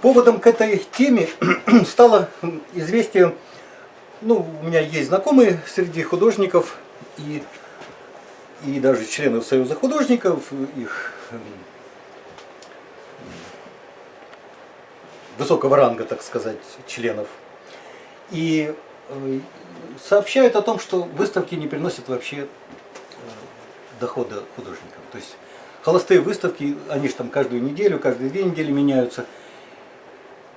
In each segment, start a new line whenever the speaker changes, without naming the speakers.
Поводом к этой теме стало известие, ну, у меня есть знакомые среди художников и, и даже членов Союза художников, их эм, высокого ранга, так сказать, членов. И э, сообщают о том, что выставки не приносят вообще э, дохода художникам. То есть холостые выставки, они же там каждую неделю, каждые две недели меняются –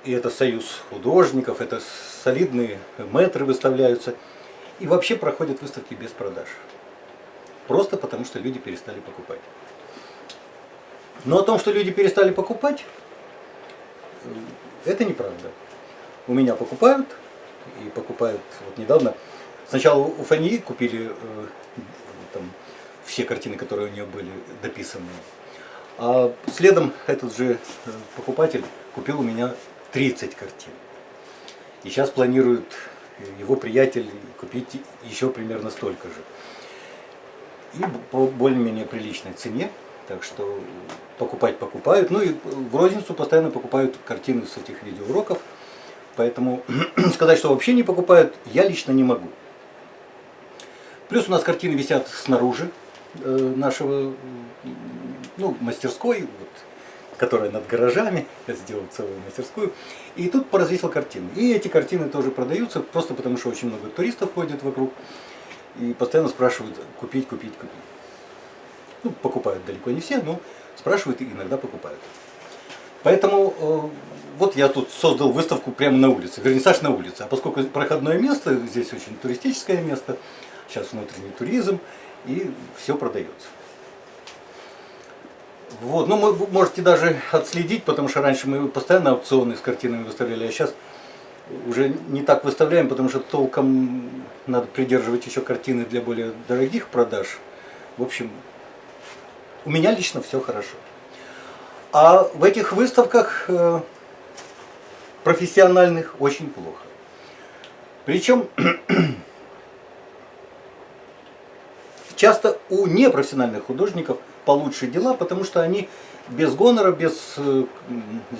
и это союз художников, это солидные метры выставляются. И вообще проходят выставки без продаж. Просто потому, что люди перестали покупать. Но о том, что люди перестали покупать, э, это неправда. У меня покупают, и покупают вот недавно. Сначала у Фании купили э, там, все картины, которые у нее были дописаны. А следом этот же э, покупатель купил у меня 30 картин. И сейчас планирует его приятель купить еще примерно столько же. И по более-менее приличной цене. Так что покупать покупают. Ну и в розницу постоянно покупают картины с этих видеоуроков. Поэтому сказать, что вообще не покупают, я лично не могу. Плюс у нас картины висят снаружи э, нашего ну, мастерской. Вот, которая над гаражами, я сделал целую мастерскую. И тут поразвесил картины. И эти картины тоже продаются, просто потому что очень много туристов ходит вокруг. И постоянно спрашивают, купить, купить, купить. Ну, покупают далеко не все, но спрашивают и иногда покупают. Поэтому э, вот я тут создал выставку прямо на улице, вернисаж на улице. А поскольку проходное место, здесь очень туристическое место, сейчас внутренний туризм, и все продается. Вот, ну вы можете даже отследить, потому что раньше мы постоянно аукционы с картинами выставляли, а сейчас уже не так выставляем, потому что толком надо придерживать еще картины для более дорогих продаж. В общем, у меня лично все хорошо. А в этих выставках э, профессиональных очень плохо. Причем часто у непрофессиональных художников – получше дела, потому что они без гонора, без э,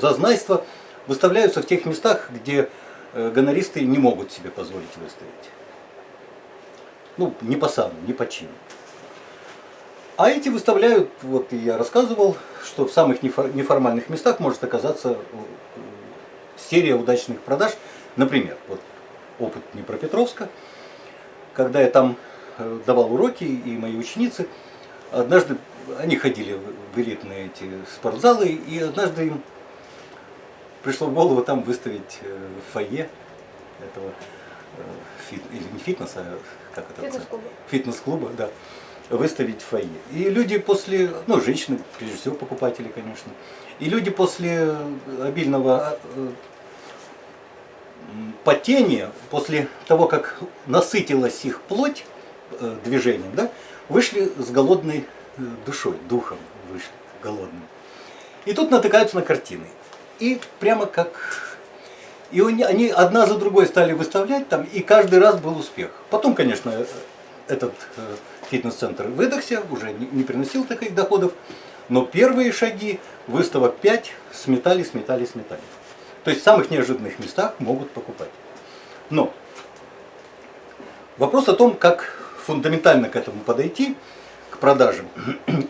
зазнайства выставляются в тех местах, где э, гонористы не могут себе позволить выставить. Ну, не по сану, не по чину. А эти выставляют, вот я рассказывал, что в самых неформальных местах может оказаться э, серия удачных продаж. Например, вот опыт Днепропетровска, когда я там давал уроки, и мои ученицы, однажды они ходили в элитные эти спортзалы, и однажды им пришло в голову там выставить э, фойе этого э, фит, или не фитнеса, а как это?
Фитнес-клуба.
Фитнес-клуба, да. Выставить фойе. И люди после, ну, женщины, прежде всего, покупатели, конечно. И люди после обильного э, потения, после того, как насытилась их плоть движением, да, вышли с голодной душой, духом вышли, голодным. И тут натыкаются на картины. И прямо как... И они одна за другой стали выставлять там, и каждый раз был успех. Потом, конечно, этот э, фитнес-центр выдохся, уже не приносил таких доходов, но первые шаги, выставок 5, сметали, сметали, сметали. То есть в самых неожиданных местах могут покупать. Но вопрос о том, как фундаментально к этому подойти – продажам.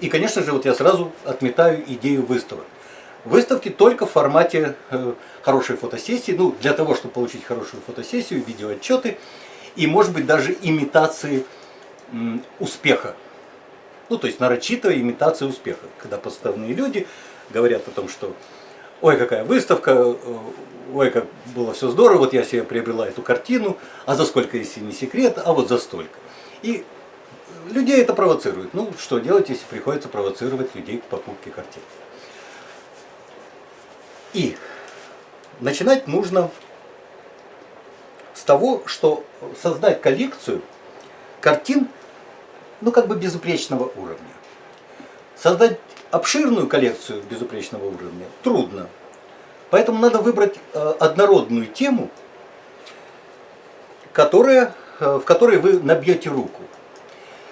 И, конечно же, вот я сразу отметаю идею выставок. Выставки только в формате э, хорошей фотосессии, ну, для того, чтобы получить хорошую фотосессию, видеоотчеты, и, может быть, даже имитации успеха. Ну, то есть нарочитая имитация успеха, когда подставные люди говорят о том, что ой, какая выставка, э, ой, как было все здорово, вот я себе приобрела эту картину, а за сколько, если не секрет, а вот за столько. И людей это провоцирует. Ну, что делать, если приходится провоцировать людей к покупке картин. И начинать нужно с того, что создать коллекцию картин, ну, как бы безупречного уровня. Создать обширную коллекцию безупречного уровня трудно. Поэтому надо выбрать э, однородную тему, которая, э, в которой вы набьете руку.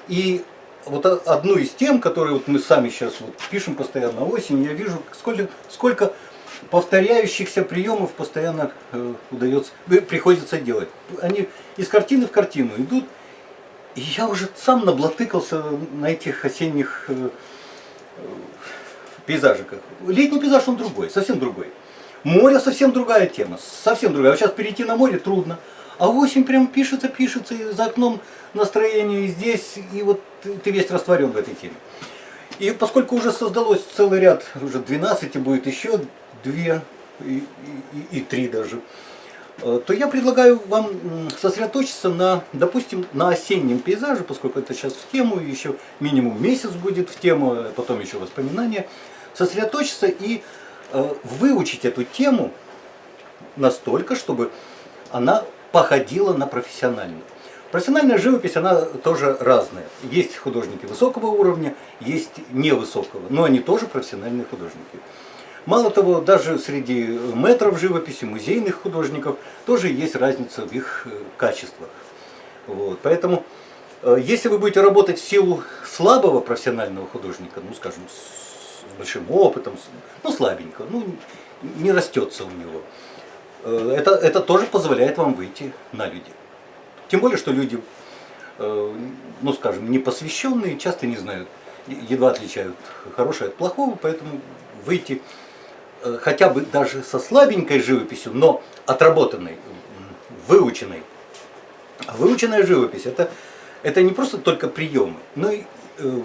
И вот одну из тем, которые вот мы сами сейчас вот пишем постоянно осень, я вижу, сколько, сколько повторяющихся приемов постоянно э, удается, приходится делать. Они из картины в картину идут, и я уже сам наблатыкался на этих осенних э, э, пейзажиках. Летний пейзаж он другой, совсем другой. Море совсем другая тема, совсем другая. Вот сейчас перейти на море трудно. А осень прям пишется, пишется, и за окном настроение и здесь, и вот ты весь растворен в этой теме. И поскольку уже создалось целый ряд, уже 12 и будет еще две и, и, и три даже, э, то я предлагаю вам сосредоточиться на, допустим, на осеннем пейзаже, поскольку это сейчас в тему, еще минимум месяц будет в тему, а потом еще воспоминания, сосредоточиться и э, выучить эту тему настолько, чтобы она походила на профессиональную. Профессиональная живопись, она тоже разная. Есть художники высокого уровня, есть невысокого, но они тоже профессиональные художники. Мало того, даже среди метров живописи, музейных художников, тоже есть разница в их э, качествах. Вот. Поэтому, э, если вы будете работать в силу слабого профессионального художника, ну, скажем, с большим опытом, ну, слабенько, ну, не растется у него, это, это тоже позволяет вам выйти на людей. Тем более, что люди, ну, скажем, непосвященные, часто не знают, едва отличают хорошее от плохого, поэтому выйти Э, хотя бы даже со слабенькой живописью, но отработанной, выученной. Выученная живопись это, это не просто только приемы, но и э,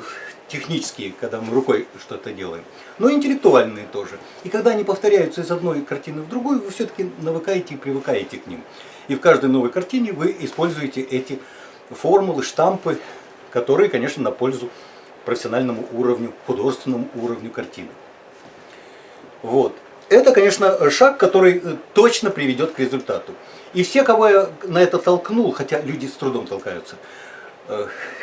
технические, когда мы рукой что-то делаем, но интеллектуальные тоже. И когда они повторяются из одной картины в другую, вы все-таки навыкаете и привыкаете к ним. И в каждой новой картине вы используете эти формулы, штампы, которые, конечно, на пользу профессиональному уровню, художественному уровню картины. Вот. Это, конечно, шаг, который э, точно приведет к результату. И все, кого я на это толкнул, хотя люди с трудом толкаются,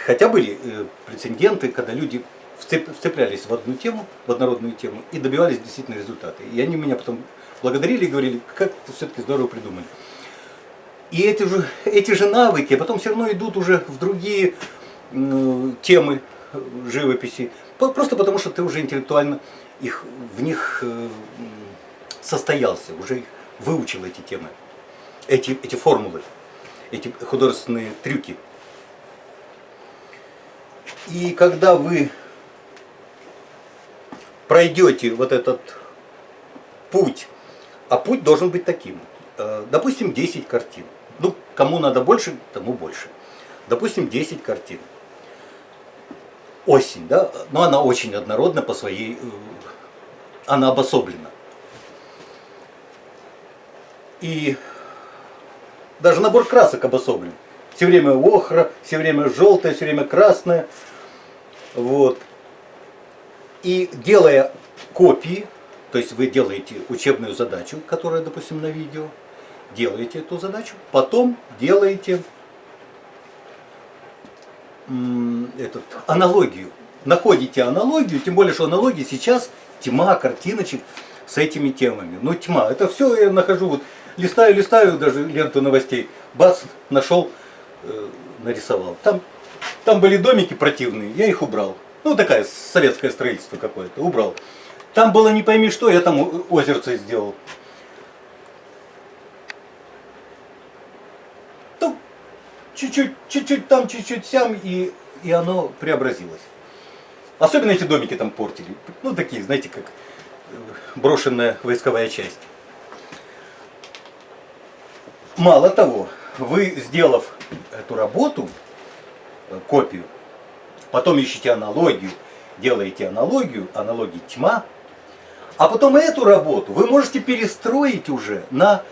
хотя были э, прецеденты, когда люди вцеплялись в одну тему, в однородную тему, и добивались действительно результата. И они меня потом благодарили и говорили, как все-таки здорово придумали. И эти же, эти же навыки а потом все равно идут уже в другие темы живописи, просто потому что ты уже интеллектуально их, в них э, состоялся, уже их выучил эти темы, эти, эти формулы, эти художественные трюки. И когда вы пройдете вот этот путь, а путь должен быть таким, э, допустим, 10 картин. Ну, кому надо больше, тому больше. Допустим, 10 картин. Осень, да, но она очень однородна по своей э, она обособлена. И даже набор красок обособлен. Все время охра, все время желтое, все время красное. Вот. И делая копии, то есть вы делаете учебную задачу, которая, допустим, на видео, делаете эту задачу, потом делаете этот, аналогию. Находите аналогию, тем более, что аналогии сейчас тьма картиночек с этими темами. Ну тьма, это все я нахожу, вот листаю, листаю даже ленту новостей, бац, нашел, э, нарисовал. Там, там были домики противные, я их убрал. Ну такая советское строительство какое-то, убрал. Там было не пойми что, я там озерце сделал. Ну, чуть-чуть, чуть-чуть там, чуть-чуть сям, и, и оно преобразилось. Особенно эти домики там портили. Ну, такие, знаете, как э, брошенная войсковая часть. Мало того, вы, сделав эту работу, копию, потом ищете аналогию, делаете аналогию, аналогии тьма, а потом эту работу вы можете перестроить уже на,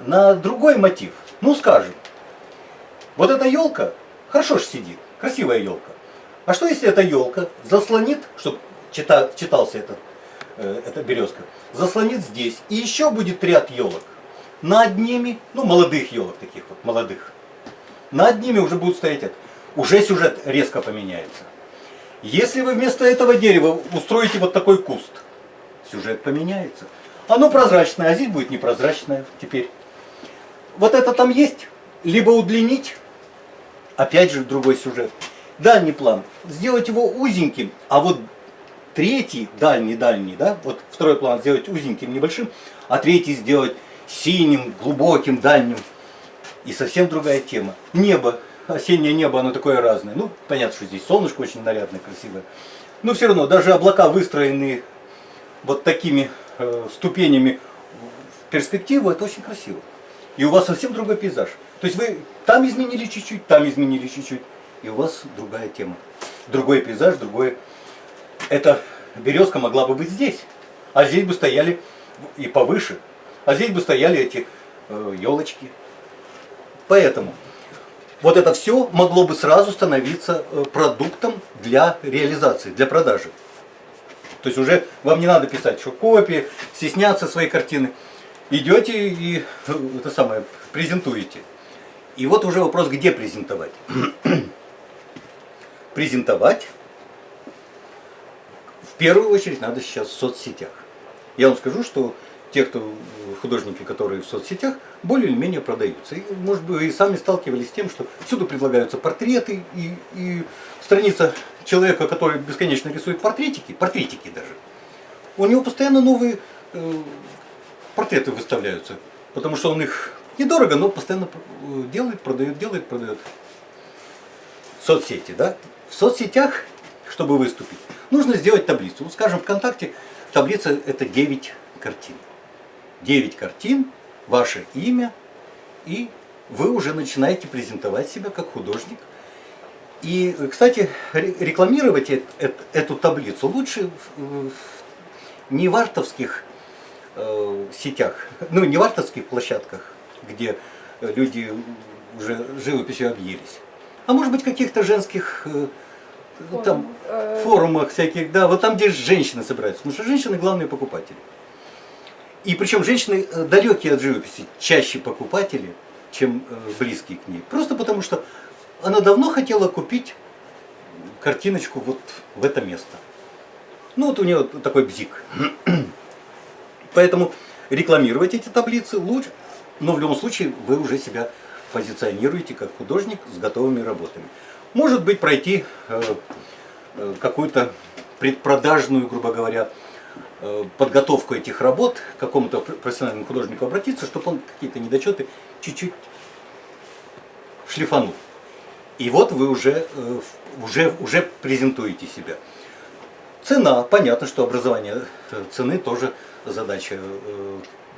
на другой мотив. Ну, скажем, вот эта елка хорошо же сидит, красивая елка. А что если эта елка заслонит, чтобы чита, читался этот, э, эта березка, заслонит здесь, и еще будет ряд елок. Над ними, ну молодых елок таких вот, молодых, над ними уже будут стоять это. Уже сюжет резко поменяется. Если вы вместо этого дерева устроите вот такой куст, сюжет поменяется. Оно прозрачное, а здесь будет непрозрачное теперь. Вот это там есть, либо удлинить, опять же другой сюжет дальний план, сделать его узеньким, а вот третий, дальний, дальний, да, вот второй план сделать узеньким, небольшим, а третий сделать синим, глубоким, дальним. И совсем другая тема. Небо, осеннее небо, оно такое разное. Ну, понятно, что здесь солнышко очень нарядное, красивое. Но все равно, даже облака выстроены вот такими э, ступенями в перспективу, это очень красиво. И у вас совсем другой пейзаж. То есть вы там изменили чуть-чуть, там изменили чуть-чуть, и у вас другая тема. Другой пейзаж, другой... Эта березка могла бы быть здесь, а здесь бы стояли и повыше, а здесь бы стояли эти э, елочки. Поэтому вот это все могло бы сразу становиться э, продуктом для реализации, для продажи. То есть уже вам не надо писать, что копии, стесняться своей картины. Идете и э, это самое, презентуете. И вот уже вопрос, где презентовать. презентовать в первую очередь надо сейчас в соцсетях. Я вам скажу, что те, кто художники, которые в соцсетях, более или менее продаются. И, может быть, вы и сами сталкивались с тем, что всюду предлагаются портреты, и, и страница человека, который бесконечно рисует портретики, портретики даже, у него постоянно новые э, портреты выставляются, потому что он их недорого, но постоянно э, делает, продает, делает, продает. Соцсети, да? В соцсетях, чтобы выступить, нужно сделать таблицу. Ну, скажем, ВКонтакте таблица это 9 картин. 9 картин, ваше имя, и вы уже начинаете презентовать себя как художник. И, кстати, рекламировать эту таблицу лучше не в артовских э, сетях, ну не в артовских площадках, где люди уже живописью объелись, а может быть каких-то женских э, там, э. форумах всяких, да, вот там, где женщины собираются, потому что женщины главные покупатели. И причем женщины э, далекие от живописи, чаще покупатели, чем э, близкие к ней. Просто потому что она давно хотела купить картиночку вот в это место. Ну вот у нее такой бзик. Поэтому рекламировать эти таблицы лучше, но в любом случае вы уже себя позиционируете как художник с готовыми работами. Может быть пройти э, какую-то предпродажную, грубо говоря, подготовку этих работ к какому-то профессиональному художнику обратиться, чтобы он какие-то недочеты чуть-чуть шлифанул. И вот вы уже, э, уже, уже презентуете себя. Цена. Понятно, что образование э, цены тоже задача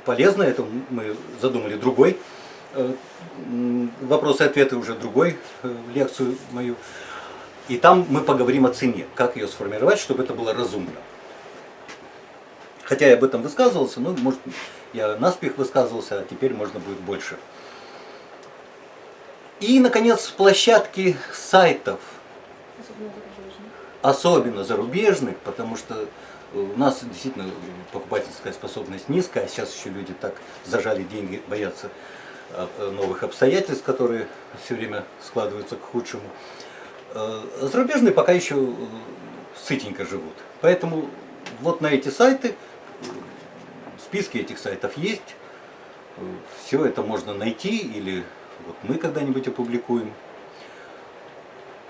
полезная. Это мы задумали другой. Вопросы и ответы уже другой лекцию мою. И там мы поговорим о цене, как ее сформировать, чтобы это было разумно. Хотя я об этом высказывался, но может я наспех высказывался, а теперь можно будет больше. И, наконец, площадки сайтов. Особенно зарубежных. Особенно зарубежных, потому что у нас действительно покупательская способность низкая, а сейчас еще люди так зажали деньги, боятся а, новых обстоятельств, которые все время складываются к худшему. А, зарубежные пока еще э, сытенько живут. Поэтому вот на эти сайты списки этих сайтов есть. Все это можно найти или вот мы когда-нибудь опубликуем.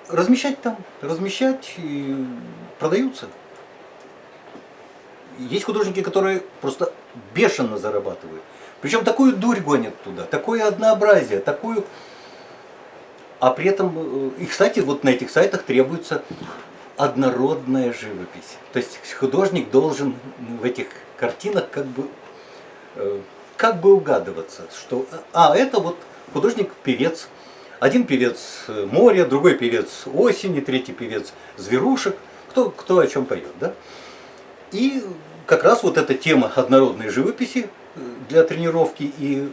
Размещать там, размещать и продаются. Есть художники, которые просто бешено зарабатывают. Причем такую дурь гонят туда, такое однообразие, такую... А при этом, э, и кстати, вот на этих сайтах требуется однородная живопись. То есть художник должен в этих картинах как бы, э, как бы угадываться, что а это вот художник-певец, один певец э, моря, другой певец осени, третий певец зверушек, кто, кто о чем поет. Да? И как раз вот эта тема однородной живописи э, для тренировки и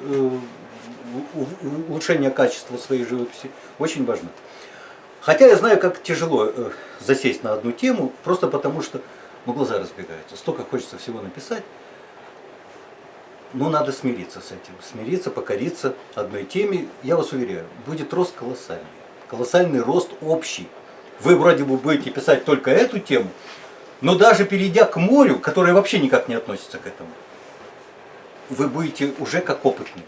улучшения качества своей живописи очень важна. Хотя я знаю, как тяжело засесть на одну тему, просто потому что ну, глаза разбегаются. Столько хочется всего написать. Но надо смириться с этим. Смириться, покориться одной теме. Я вас уверяю, будет рост колоссальный. Колоссальный рост общий. Вы вроде бы будете писать только эту тему, но даже перейдя к морю, которое вообще никак не относится к этому, вы будете уже как опытный.